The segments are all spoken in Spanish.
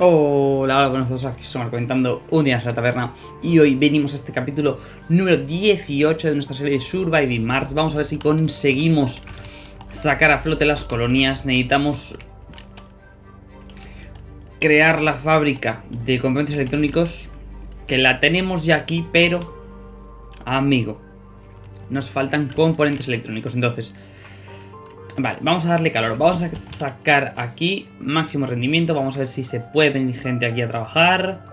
Hola, hola, buenos días, aquí somos comentando un día en la taberna y hoy venimos a este capítulo número 18 de nuestra serie de Surviving Mars. Vamos a ver si conseguimos sacar a flote las colonias. Necesitamos crear la fábrica de componentes electrónicos que la tenemos ya aquí, pero amigo, nos faltan componentes electrónicos. Entonces, Vale, vamos a darle calor. Vamos a sacar aquí máximo rendimiento. Vamos a ver si se puede venir gente aquí a trabajar.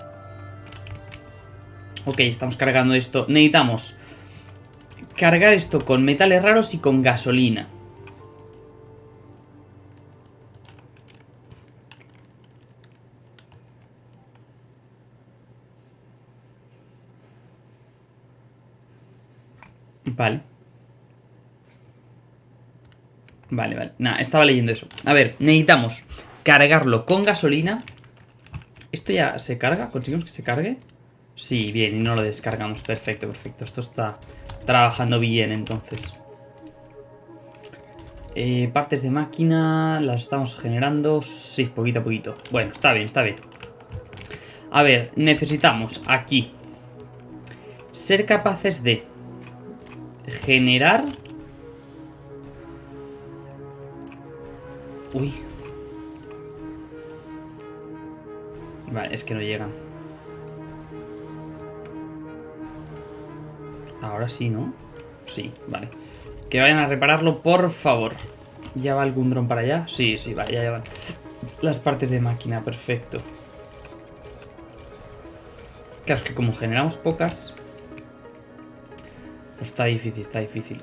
Ok, estamos cargando esto. Necesitamos cargar esto con metales raros y con gasolina. Vale. Vale, vale. Nada, estaba leyendo eso. A ver, necesitamos cargarlo con gasolina. ¿Esto ya se carga? ¿Conseguimos que se cargue? Sí, bien, y no lo descargamos. Perfecto, perfecto. Esto está trabajando bien, entonces. Eh, partes de máquina, las estamos generando. Sí, poquito a poquito. Bueno, está bien, está bien. A ver, necesitamos aquí ser capaces de generar Uy. Vale, es que no llegan. Ahora sí, ¿no? Sí, vale. Que vayan a repararlo, por favor. ¿Ya va algún dron para allá? Sí, sí, vaya, ya van. Las partes de máquina, perfecto. Claro, es que como generamos pocas... Pues está difícil, está difícil.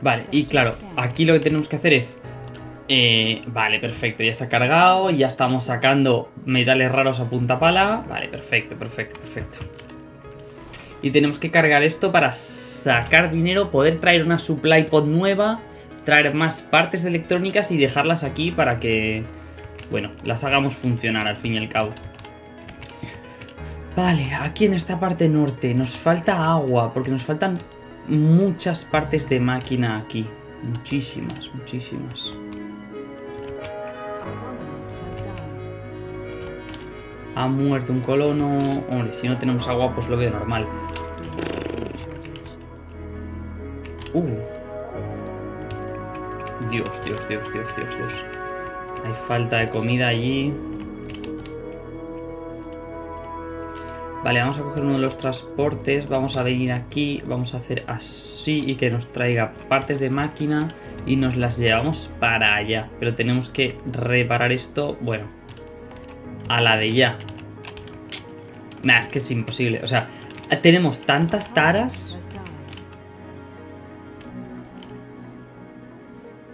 Vale, y claro, aquí lo que tenemos que hacer es... Eh, vale, perfecto, ya se ha cargado, ya estamos sacando metales raros a punta pala. Vale, perfecto, perfecto, perfecto. Y tenemos que cargar esto para sacar dinero, poder traer una supply pod nueva, traer más partes electrónicas y dejarlas aquí para que, bueno, las hagamos funcionar al fin y al cabo. Vale, aquí en esta parte norte nos falta agua, porque nos faltan muchas partes de máquina aquí. Muchísimas, muchísimas. Ha muerto un colono. Hombre, si no tenemos agua, pues lo veo normal. Uh. Dios, Dios, Dios, Dios, Dios, Dios. Hay falta de comida allí. Vale, vamos a coger uno de los transportes, vamos a venir aquí, vamos a hacer así y que nos traiga partes de máquina y nos las llevamos para allá. Pero tenemos que reparar esto, bueno, a la de ya. Nah, es que es imposible, o sea, tenemos tantas taras...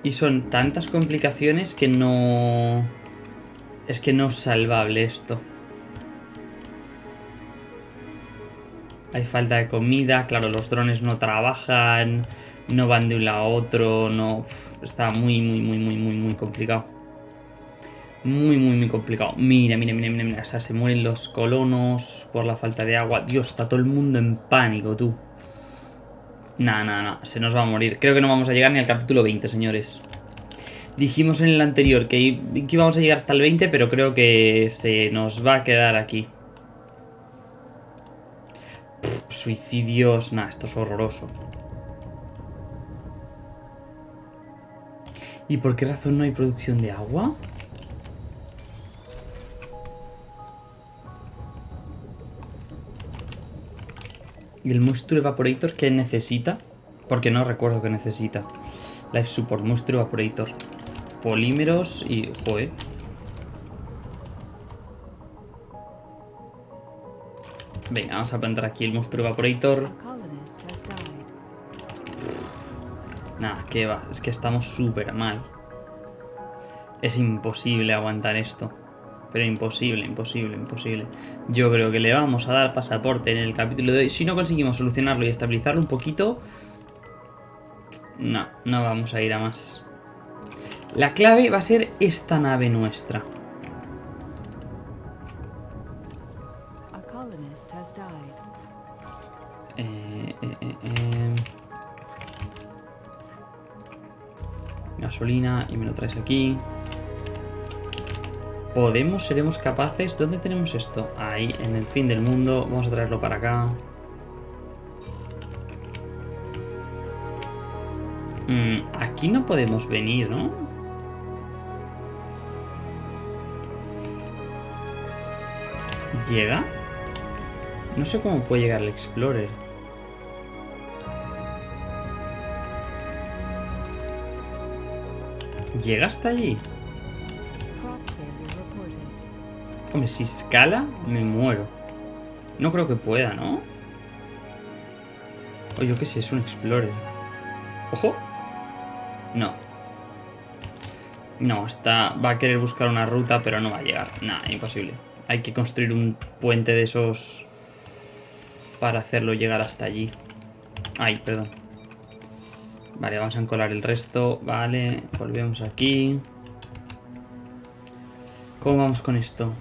Y son tantas complicaciones que no... Es que no es salvable esto. Hay falta de comida, claro, los drones no trabajan, no van de un lado a otro, no... está muy, muy, muy, muy, muy, muy complicado. Muy, muy, muy complicado. Mira, mira, mira, mira, mira. O sea, se mueren los colonos por la falta de agua. Dios, está todo el mundo en pánico, tú. Nada, nada, nada. Se nos va a morir. Creo que no vamos a llegar ni al capítulo 20, señores. Dijimos en el anterior que íbamos a llegar hasta el 20, pero creo que se nos va a quedar aquí suicidios... Nah, esto es horroroso. ¿Y por qué razón no hay producción de agua? ¿Y el Moisture Evaporator qué necesita? Porque no recuerdo qué necesita. Life Support, Moisture Evaporator. Polímeros y... Joder. Venga, vamos a plantar aquí el monstruo evaporator. Nada, que va. Es que estamos súper mal. Es imposible aguantar esto. Pero imposible, imposible, imposible. Yo creo que le vamos a dar pasaporte en el capítulo de hoy. Si no conseguimos solucionarlo y estabilizarlo un poquito... No, no vamos a ir a más. La clave va a ser esta nave nuestra. Y me lo traes aquí. podemos, seremos capaces. ¿Dónde tenemos esto? Ahí, en el fin del mundo. Vamos a traerlo para acá. Mm, aquí no podemos venir, ¿no? ¿Llega? No sé cómo puede llegar el Explorer. ¿Llega hasta allí? Hombre, si escala, me muero. No creo que pueda, ¿no? O yo qué sé, es un Explorer. ¡Ojo! No. No, está, va a querer buscar una ruta, pero no va a llegar. Nada, imposible. Hay que construir un puente de esos para hacerlo llegar hasta allí. Ay, perdón. Vale, vamos a encolar el resto. Vale, volvemos aquí. ¿Cómo vamos con esto?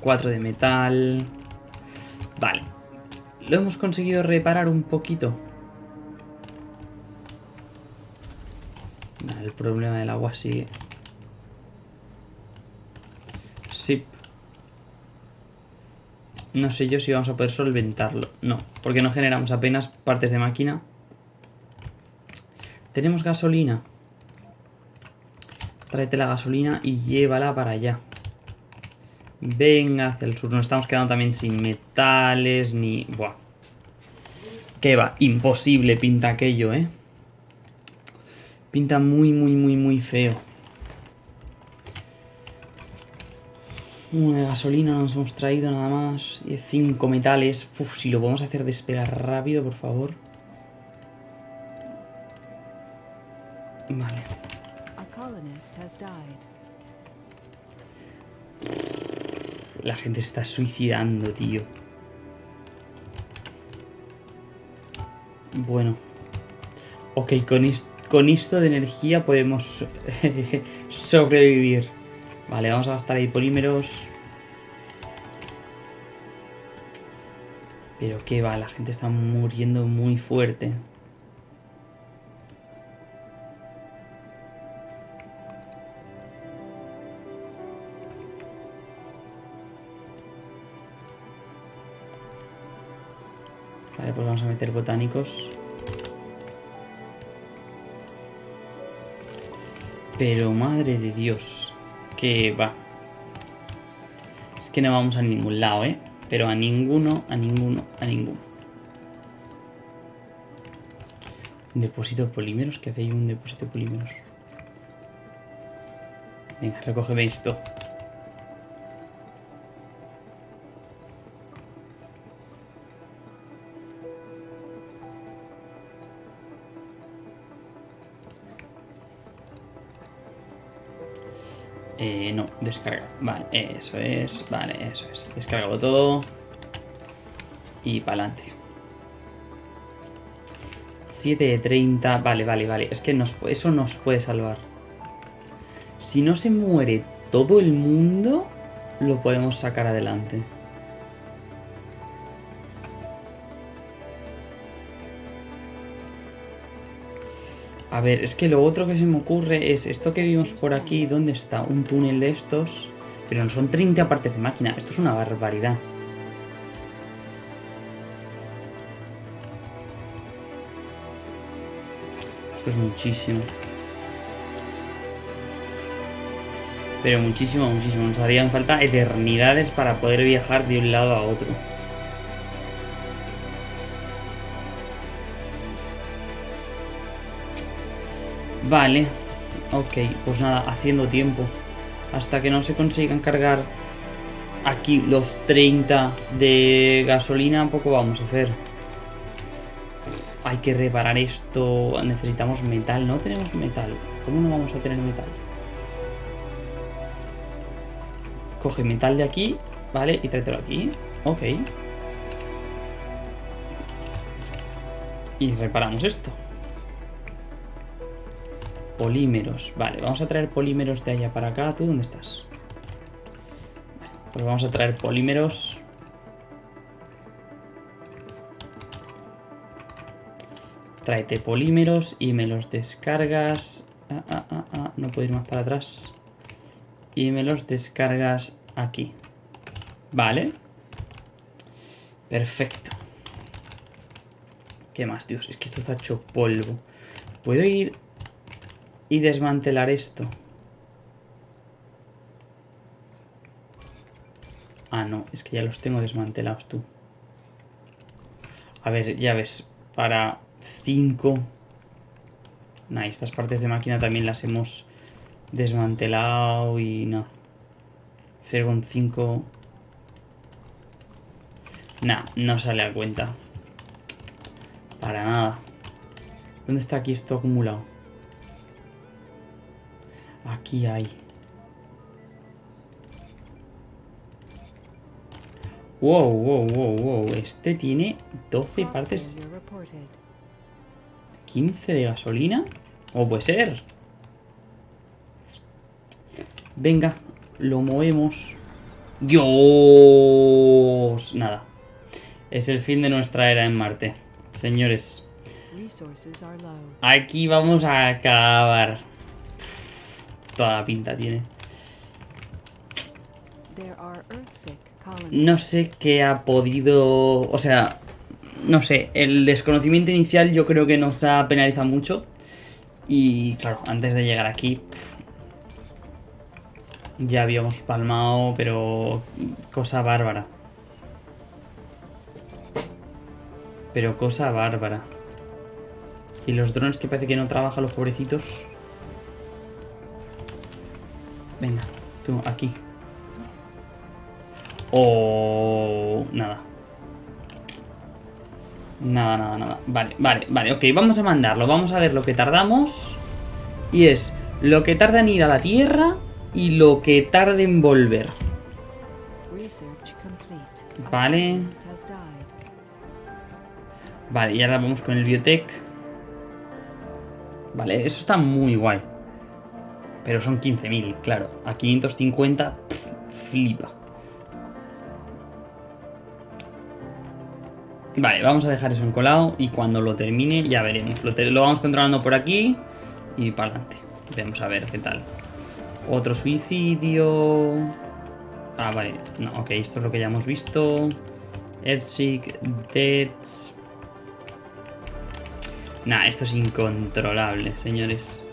4 de metal. Vale. Lo hemos conseguido reparar un poquito. el problema del agua sigue. Sí. No sé yo si vamos a poder solventarlo. No, porque no generamos apenas partes de máquina. Tenemos gasolina. Tráete la gasolina y llévala para allá. Venga hacia el sur. Nos estamos quedando también sin metales ni... Buah. Que va, imposible pinta aquello, ¿eh? Pinta muy, muy, muy, muy feo. Uno de gasolina nos hemos traído nada más. Y cinco metales. Uf, si lo podemos hacer despegar rápido, por favor. Vale. La gente se está suicidando, tío. Bueno. Ok, con esto con esto de energía podemos sobrevivir. Vale, vamos a gastar ahí polímeros. Pero qué va, la gente está muriendo muy fuerte. Pues vamos a meter botánicos. Pero madre de Dios, que va. Es que no vamos a ningún lado, ¿eh? Pero a ninguno, a ninguno, a ninguno. Depósito de polímeros, ¿qué hace ahí un depósito de polímeros? Venga, recógeme esto. Vale, eso es. Vale, eso es. Descárgalo todo. Y para adelante. 7 de 30. Vale, vale, vale. Es que nos, eso nos puede salvar. Si no se muere todo el mundo, lo podemos sacar adelante. A ver, es que lo otro que se me ocurre es esto que vimos por aquí, ¿dónde está? Un túnel de estos, pero no son 30 partes de máquina, esto es una barbaridad. Esto es muchísimo. Pero muchísimo, muchísimo. Nos harían falta eternidades para poder viajar de un lado a otro. Vale. Ok, pues nada, haciendo tiempo. Hasta que no se consigan cargar aquí los 30 de gasolina, poco vamos a hacer. Hay que reparar esto. Necesitamos metal. No tenemos metal. ¿Cómo no vamos a tener metal? Coge metal de aquí, ¿vale? Y tráetelo aquí. Ok. Y reparamos esto. Polímeros. Vale, vamos a traer polímeros de allá para acá. ¿Tú dónde estás? Pues vamos a traer polímeros. Tráete polímeros y me los descargas. Ah, ah, ah, ah, no puedo ir más para atrás. Y me los descargas aquí. Vale. Perfecto. ¿Qué más, Dios? Es que esto está hecho polvo. ¿Puedo ir y desmantelar esto? Ah, no, es que ya los tengo desmantelados tú. A ver, ya ves, para 5... Nah, estas partes de máquina también las hemos desmantelado y no. 0,5... Nah, no sale a cuenta. Para nada. ¿Dónde está aquí esto acumulado? Aquí hay. Wow, wow, wow, wow. Este tiene 12 partes. 15 de gasolina. ¿O puede ser? Venga, lo movemos. Dios. Nada. Es el fin de nuestra era en Marte. Señores. Aquí vamos a acabar. Toda la pinta tiene. No sé qué ha podido... O sea, no sé, el desconocimiento inicial yo creo que nos ha penalizado mucho. Y claro, antes de llegar aquí... ya habíamos palmado, pero... Cosa bárbara. Pero cosa bárbara. Y los drones que parece que no trabajan los pobrecitos. Venga, tú, aquí. Oh, nada. Nada, nada, nada. Vale, vale, vale, ok, vamos a mandarlo. Vamos a ver lo que tardamos. Y es lo que tarda en ir a la Tierra y lo que tarda en volver. Vale. Vale, y ahora vamos con el biotech. Vale, eso está muy guay. Pero son 15.000, claro. A 550, flipa. Vale, vamos a dejar eso encolado y cuando lo termine ya veremos. Lo, vamos controlando por aquí y para adelante. Vamos a ver qué tal. Otro suicidio. Ah, vale. No, ok, esto es lo que ya hemos visto. Earthsig, Deaths. Nah, esto es incontrolable, señores.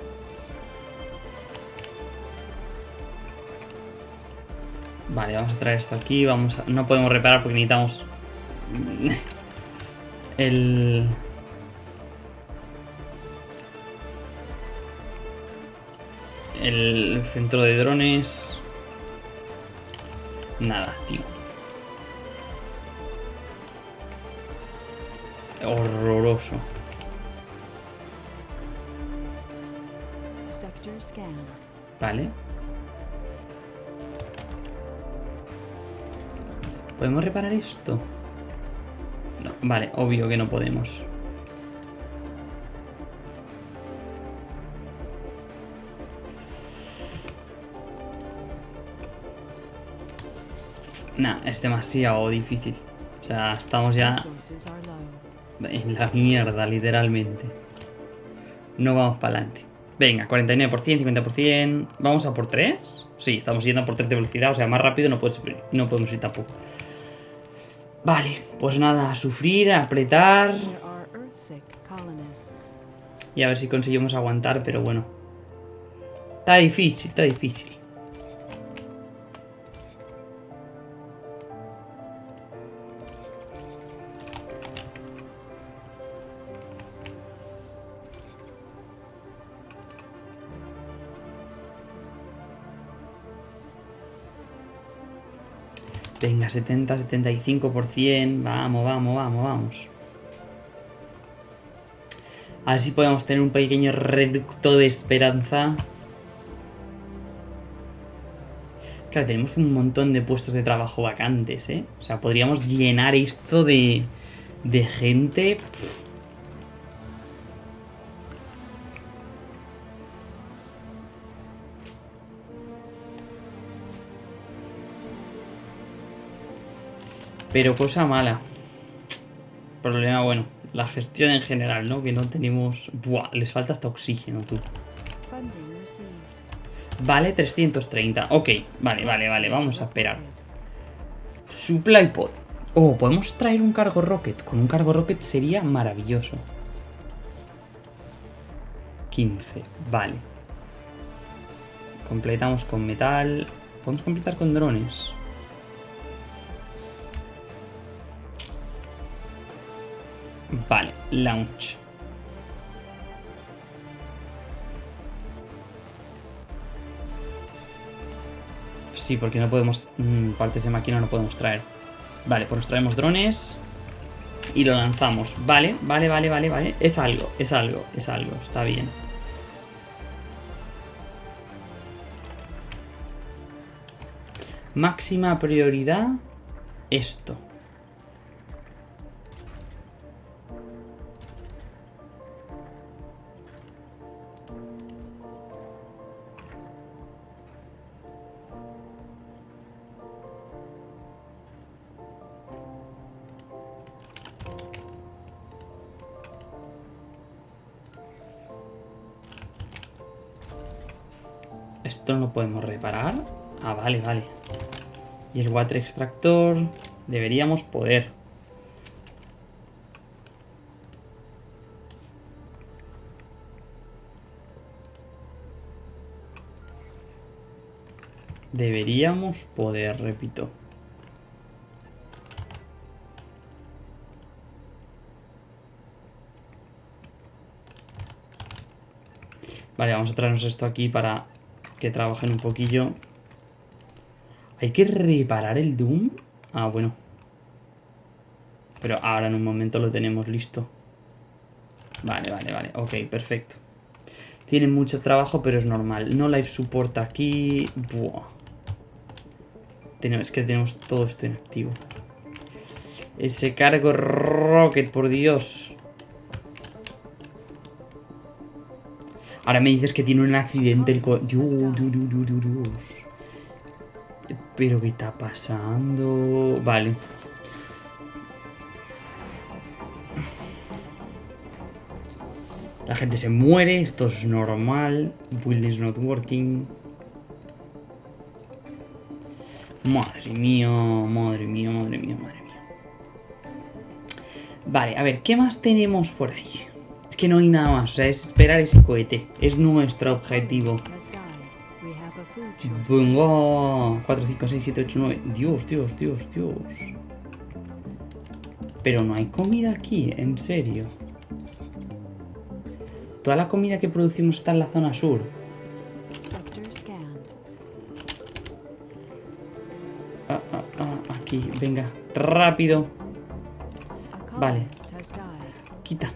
Vale, vamos a traer esto aquí. Vamos No podemos reparar porque necesitamos... el... El centro de drones... Nada, tío. Horroroso. Vale. ¿Podemos reparar esto? No, vale, obvio que no podemos. Nah, es demasiado difícil. O sea, estamos ya en la mierda, literalmente. No vamos para adelante. Venga, 49%, 50%. ¿Vamos a por 3? Sí, estamos yendo a por 3 de velocidad. O sea, más rápido no, no podemos ir tampoco. Vale, pues nada, a sufrir, a apretar. Y a ver si conseguimos aguantar, pero bueno. Está difícil, está difícil. Venga, 70, 75%. Vamos, vamos, vamos, vamos. A ver podemos tener un pequeño reducto de esperanza. Claro, tenemos un montón de puestos de trabajo vacantes, ¿eh? O sea, podríamos llenar esto de, de gente... Pero cosa mala. Problema, bueno, la gestión en general, ¿no? Que no tenemos... Buah, les falta hasta oxígeno, tú. Vale, 330. Ok, vale, vale, vale, vamos a esperar. Supply pod. Oh, podemos traer un cargo rocket. Con un cargo rocket sería maravilloso. 15, vale. Completamos con metal. Podemos completar con drones. Vale, launch. Sí, porque no podemos... mm, partes de máquina no podemos traer. Vale, pues nos traemos drones. Y lo lanzamos. Vale, vale, vale, vale, vale. Es algo, es algo, es algo. Está bien. Máxima prioridad. Esto. No lo podemos reparar. Ah, vale, vale. Y el water extractor deberíamos poder. Deberíamos poder, repito. Vale, vamos a traernos esto aquí para que trabajen un poquillo. ¿Hay que reparar el Doom? Ah, bueno. Pero ahora en un momento lo tenemos listo. Vale, vale, vale. Ok, perfecto. Tienen mucho trabajo, pero es normal. No life support aquí. Buah. Es que tenemos todo esto en activo. Ese cargo rocket, por Dios. Ahora me dices que tiene un accidente el co-. Pero ¿qué está pasando? Vale. La gente se muere, esto es normal. Build is not working. Madre mía, madre mía, madre mía, madre mía. Vale, a ver, ¿qué más tenemos por ahí? Que no hay nada más, o sea, es esperar ese cohete. Es nuestro objetivo. Venga, 4, 5, 6, 7, 8, 9. Dios, Dios, Dios, Dios. Pero no hay comida aquí, en serio. Toda la comida que producimos está en la zona sur. Ah, ah, ah, aquí, venga, rápido. Vale. Quita.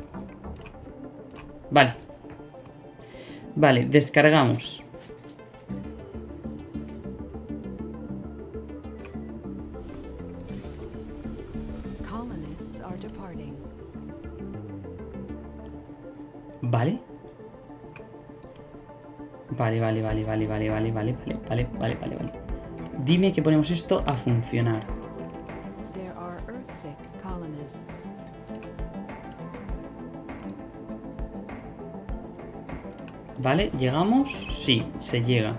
Vale. Vale, descargamos. Vale, vale, vale, vale, vale, vale, vale, vale, vale, vale, vale, vale. Dime que ponemos esto a funcionar. ¿Vale? ¿Llegamos? Sí, se llega.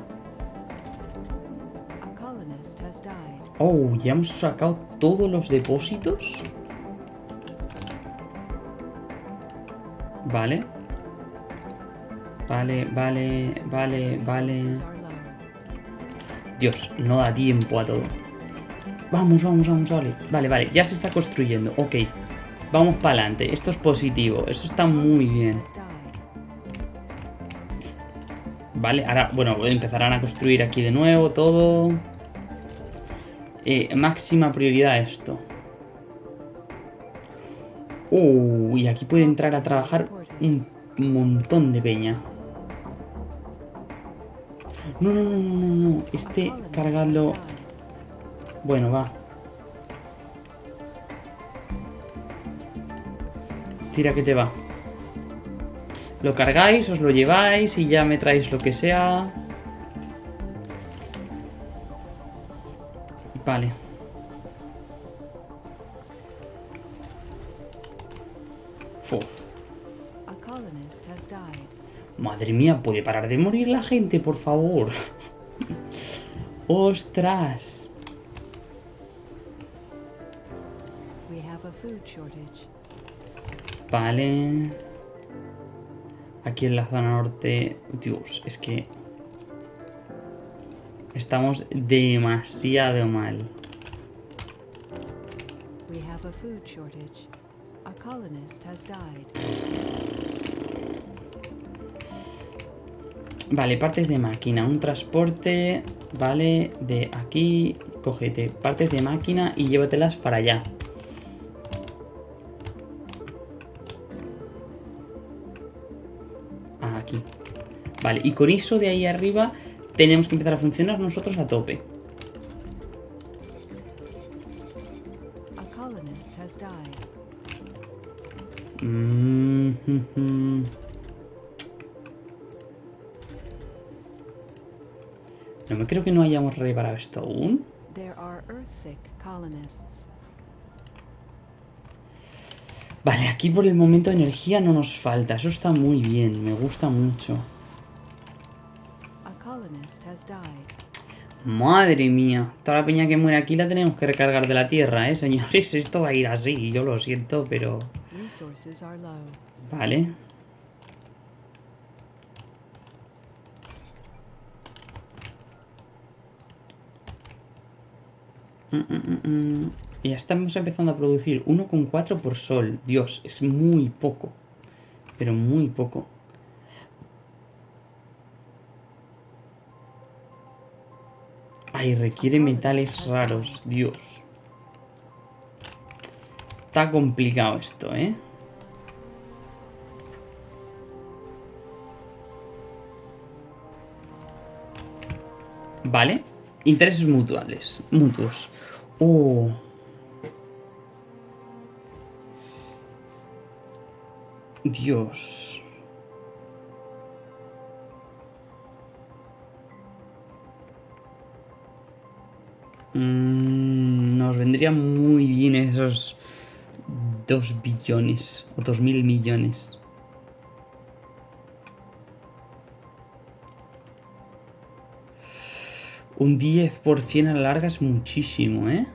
Oh, ya hemos sacado todos los depósitos. Vale. Vale, vale, vale, vale. Dios, no da tiempo a todo. Vamos, vamos, vamos, vale. Vale, vale, ya se está construyendo. Ok. Vamos para adelante. Esto es positivo. Eso está muy bien. Vale, ahora, bueno, empezarán a construir aquí de nuevo todo. Eh, máxima prioridad esto. Uh, aquí puede entrar a trabajar un montón de peña. No, no, no, no, no, no. Este, cargadlo. Bueno, va. Tira que te va. Lo cargáis, os lo lleváis y ya me traéis lo que sea. Vale. Fu. Madre mía, ¿puede parar de morir la gente, por favor? ¡Ostras! Vale. Aquí en la zona norte... Dios, es que... Estamos demasiado mal. We have a food shortage. A colonist has died. Vale, partes de máquina, un transporte, vale, de aquí, cógete partes de máquina y llévatelas para allá. Aquí. Vale, y con eso de ahí arriba tenemos que empezar a funcionar nosotros a tope. A colonist has died. Mm, mm, mm. No me creo que no hayamos reparado esto aún. There are Earthsick colonists. Vale, aquí por el momento energía no nos falta. Eso está muy bien, me gusta mucho. Madre mía, toda la peña que muere aquí la tenemos que recargar de la tierra, ¿eh, señores? Esto va a ir así, yo lo siento, pero... Vale. Mm, mm, mm, mm. Y ya estamos empezando a producir 1,4 por sol. Dios, es muy poco. Pero muy poco. Ay, requiere metales raros. Dios. Está complicado esto, ¿eh? Vale. Intereses mutuales. Mutuos. Oh. Dios. Mm, nos vendría muy bien esos 2 billones o 2 mil millones. Un 10% a la larga es muchísimo, ¿eh?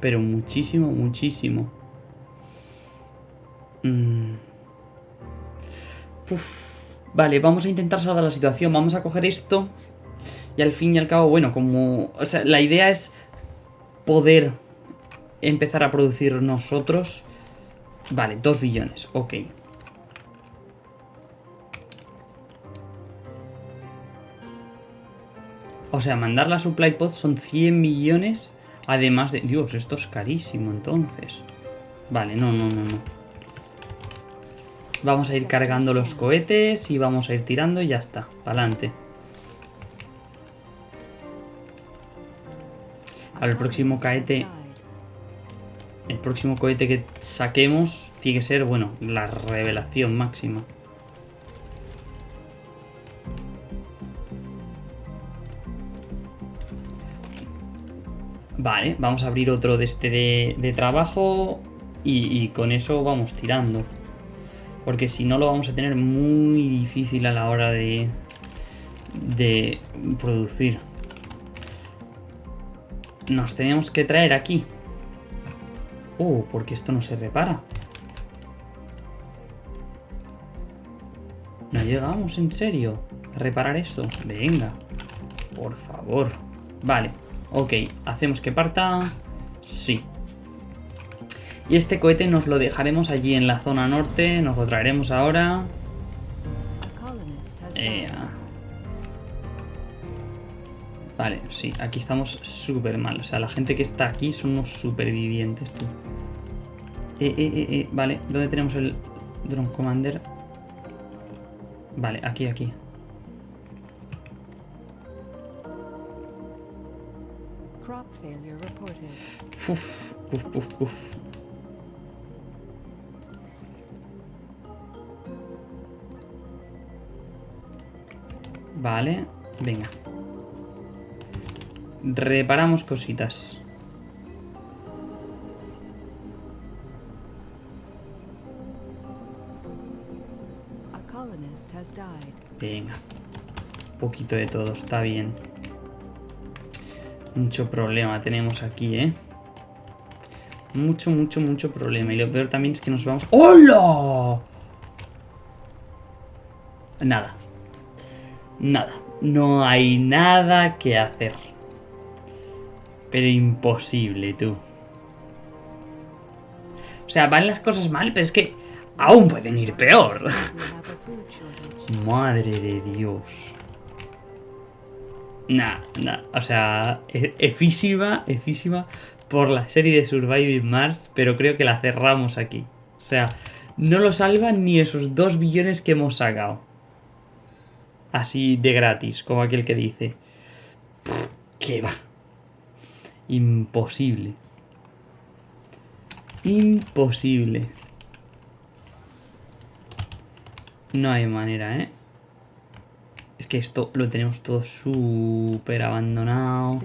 Pero muchísimo, muchísimo. Mm. Vale, vamos a intentar salvar la situación. Vamos a coger esto. Y al fin y al cabo, bueno, como... O sea, la idea es poder empezar a producir nosotros. Vale, 2 billones, ok. O sea, mandar la supply pod son 100 millones. Además de... Dios, esto es carísimo entonces. Vale, no, no, no, no. Vamos a ir cargando los cohetes y vamos a ir tirando y ya está. Para adelante. Al el próximo cohete... El próximo cohete que saquemos tiene que ser, bueno, la revelación máxima. Vale, vamos a abrir otro de este de, de trabajo y, y con eso vamos tirando. Porque si no lo vamos a tener muy difícil a la hora de, de producir. Nos tenemos que traer aquí. Oh, porque esto no se repara. No llegamos, en serio, a reparar esto. Venga, por favor. Vale, ok, hacemos que parta. Sí. Y este cohete nos lo dejaremos allí en la zona norte. Nos lo traeremos ahora. Eh, ah. Vale, sí, aquí estamos súper mal. O sea, la gente que está aquí son unos supervivientes, tú. Eh, eh, eh, eh, vale, ¿dónde tenemos el Drone Commander? Vale, aquí, aquí. Uf, puf, puf, puf. Vale, venga. Reparamos cositas. Venga. Un poquito de todo, está bien. Mucho problema tenemos aquí, ¿eh? Mucho, mucho, mucho problema. Y lo peor también es que nos vamos... ¡Hola! Nada. Nada. No hay nada que hacer. Pero imposible, tú. O sea, van las cosas mal, pero es que aún pueden ir peor. Madre de Dios. Nah, nah, o sea, e- efísima, efísima por la serie de Surviving Mars, pero creo que la cerramos aquí. O sea, no lo salvan ni esos dos billones que hemos sacado. Así de gratis, como aquel que dice. ¿Qué va? Imposible. Imposible. No hay manera, ¿eh? Es que esto lo tenemos todo súper abandonado.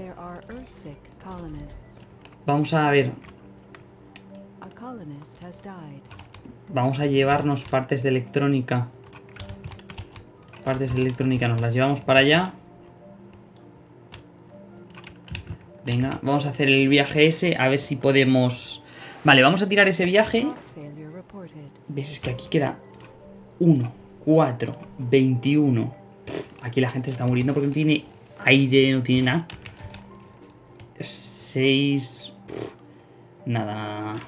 Vamos a ver. Vamos a llevarnos partes de electrónica. Partes de electrónica nos las llevamos para allá. Venga, vamos a hacer el viaje ese. A ver si podemos... Vale, vamos a tirar ese viaje. ¿Ves? Es que aquí queda 1, 4, 21. Pff, Aquí la gente se está muriendo porque no tiene aire, no tiene nada. 6. Nada, nada, nada.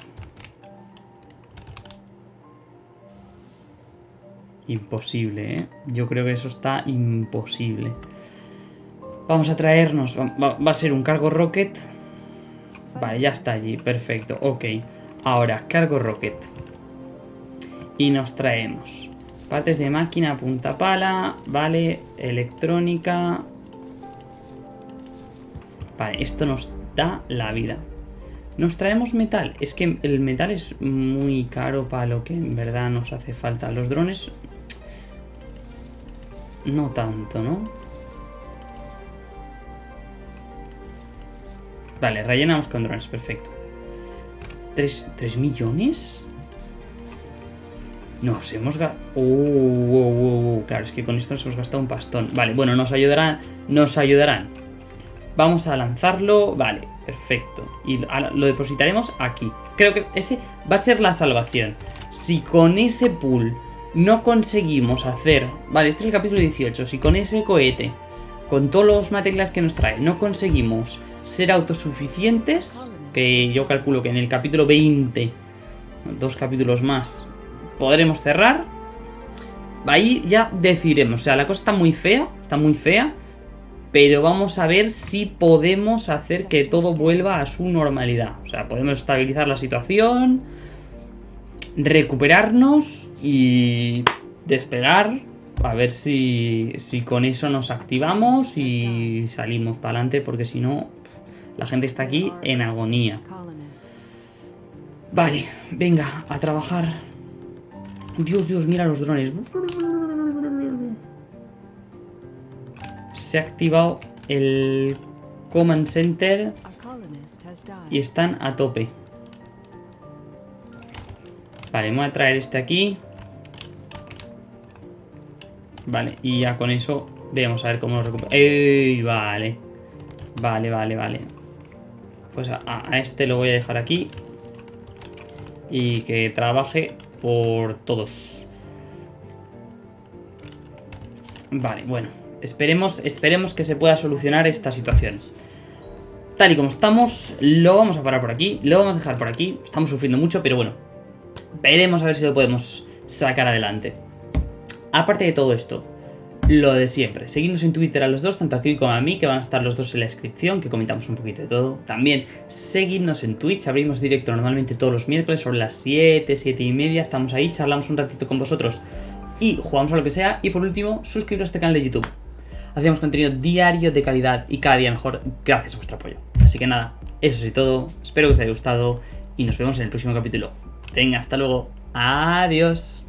Imposible, ¿eh? Yo creo que eso está imposible. Vamos a traernos... Va, a ser un cargo rocket. Vale, ya está allí. Perfecto. Ok. Ahora, cargo rocket. Y nos traemos partes de máquina, punta pala, vale, electrónica. Vale, esto nos da la vida. Nos traemos metal. Es que el metal es muy caro para lo que en verdad nos hace falta. Los drones... No tanto, ¿no? Vale, rellenamos con drones, perfecto. ¿Tres, tres millones? Nos hemos gastado... claro, es que con esto nos hemos gastado un pastón. Vale, bueno, nos ayudarán. Nos ayudarán. Vamos a lanzarlo. Vale, perfecto. Y lo depositaremos aquí. Creo que ese va a ser la salvación. Si con ese pool no conseguimos hacer... Vale, este es el capítulo 18. Si con ese cohete, con todos los materiales que nos trae, no conseguimos ser autosuficientes, que yo calculo que en el capítulo 20, dos capítulos más, podremos cerrar. Ahí ya decidiremos. O sea, la cosa está muy fea. Está muy fea. Pero vamos a ver si podemos hacer que todo vuelva a su normalidad. O sea, podemos estabilizar la situación. Recuperarnos. Y despegar. A ver si, si con eso nos activamos y salimos para adelante. Porque si no, la gente está aquí en agonía. Vale, venga, a trabajar. Dios, Dios, mira los drones. Se ha activado el Command Center y están a tope. Vale, me voy a traer este aquí. Vale, y ya con eso vamos a ver cómo lo recupera. ¡Ey! Vale. Vale, vale, vale. Pues a, a este lo voy a dejar aquí. Y que trabaje por todos. Vale, bueno. Esperemos, esperemos que se pueda solucionar esta situación. Tal y como estamos, lo vamos a parar por aquí. Lo vamos a dejar por aquí. Estamos sufriendo mucho, pero bueno. Veremos a ver si lo podemos sacar adelante. Aparte de todo esto, lo de siempre. Seguidnos en Twitter a los dos, tanto aquí como a mí, que van a estar los dos en la descripción, que comentamos un poquito de todo. También seguidnos en Twitch, abrimos directo normalmente todos los miércoles, sobre las 7, 7 y media. Estamos ahí, charlamos un ratito con vosotros y jugamos a lo que sea. Y por último, suscribiros a este canal de YouTube. Hacemos contenido diario de calidad y cada día mejor gracias a vuestro apoyo. Así que nada, eso es todo. Espero que os haya gustado y nos vemos en el próximo capítulo. Venga, hasta luego. Adiós.